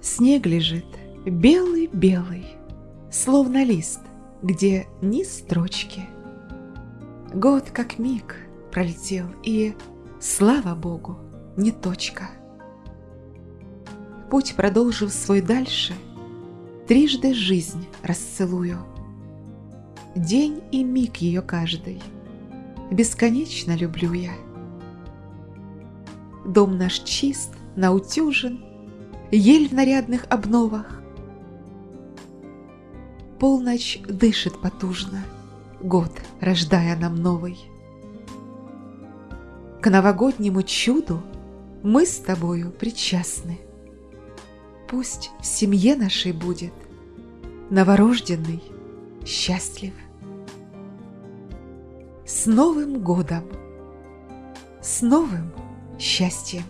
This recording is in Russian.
Снег лежит белый-белый, Словно лист, где ни строчки. Год как миг пролетел, и, слава Богу, не точка. Путь продолжив свой дальше, Трижды жизнь расцелую. День и миг ее каждый Бесконечно люблю я. Дом наш чист, наутюжен, Ель в нарядных обновах. Полночь дышит потужно, Год, рождая нам новый. К новогоднему чуду Мы с тобою причастны. Пусть в семье нашей будет Новорожденный счастлив. С Новым годом! С новым счастьем!